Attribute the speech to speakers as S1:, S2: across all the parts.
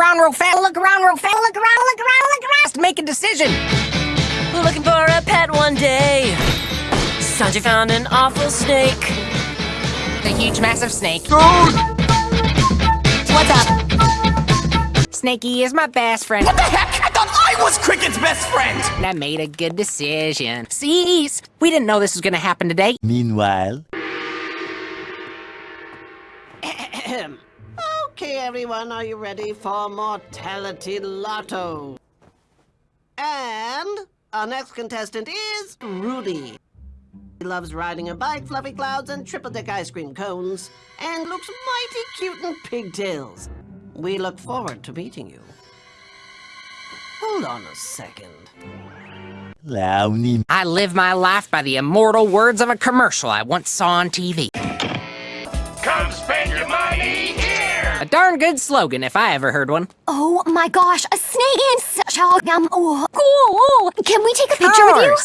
S1: around real fast. Look around, look around, look around.
S2: Just make a decision.
S3: We're looking for a pet one day. Sanjay found an awful snake.
S2: The huge, massive snake.
S1: What's up?
S2: Snakey is my best friend.
S4: What the heck? I thought I was Cricket's best friend!
S2: And I made a good decision. Cease! We didn't know this was gonna happen today.
S5: Meanwhile,
S6: Okay, everyone, are you ready for Mortality Lotto? And our next contestant is Rudy. He loves riding a bike, fluffy clouds, and triple deck ice cream cones, and looks mighty cute in pigtails. We look forward to meeting you. Hold on a second.
S5: Lowney.
S2: I live my life by the immortal words of a commercial I once saw on TV. Darn good slogan if I ever heard one.
S1: Oh my gosh, a snake and such a um, oh, cool. Can we take a picture with you?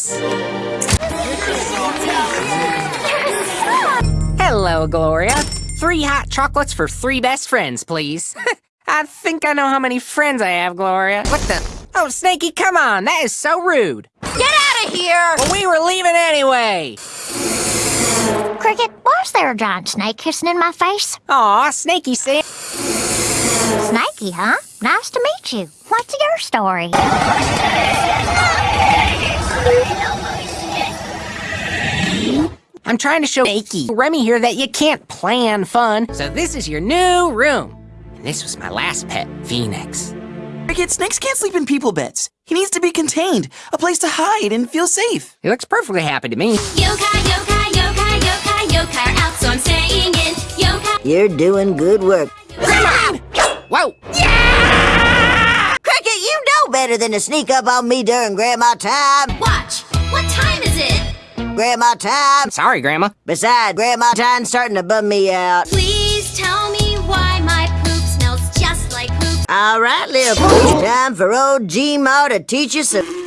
S2: Hello, Gloria. Three hot chocolates for three best friends, please. I think I know how many friends I have, Gloria. What the? Oh, Snakey, come on. That is so rude.
S1: Get out of here!
S2: Well, we were leaving anyway.
S1: Cricket, was there a giant snake kissing in my face?
S2: Aw, Snakey said.
S1: Snakey, huh? Nice to meet you. What's your story?
S2: I'm trying to show Snakey, Remy here, that you can't plan fun. So this is your new room. And this was my last pet, Phoenix.
S4: Cricket, snakes can't sleep in people beds. He needs to be contained, a place to hide and feel safe.
S2: He looks perfectly happy to me.
S7: Yokai, yokai, yokai, yokai, yokai are out, so I'm staying in. Yokai.
S6: You're doing good work.
S2: Whoa! Yeah!
S6: Cricket, you know better than to sneak up on me during Grandma time.
S7: Watch. What time is it?
S6: Grandma time.
S2: Sorry, Grandma.
S6: Besides, Grandma time's starting to bum me out.
S7: Please tell me why my poop smells just like poop.
S6: All right, little pooch, time for old G-Ma to teach you some...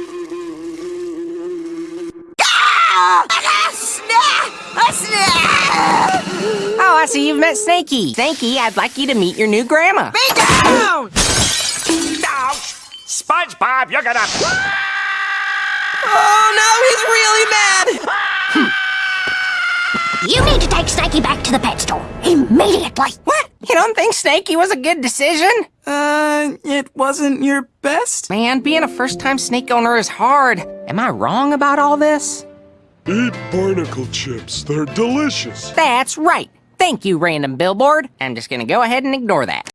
S6: snap!
S2: See you've met Snakey. Snakey, I'd like you to meet your new grandma.
S6: Be down!
S8: Ouch! SpongeBob, you're gonna...
S4: Oh no, he's really mad!
S1: You need to take Snakey back to the pet store. Immediately.
S2: What? You don't think Snakey was a good decision?
S4: Uh, it wasn't your best?
S2: Man, being a first-time snake owner is hard. Am I wrong about all this?
S9: Eat barnacle chips. They're delicious.
S2: That's right. Thank you, random billboard. I'm just gonna go ahead and ignore that.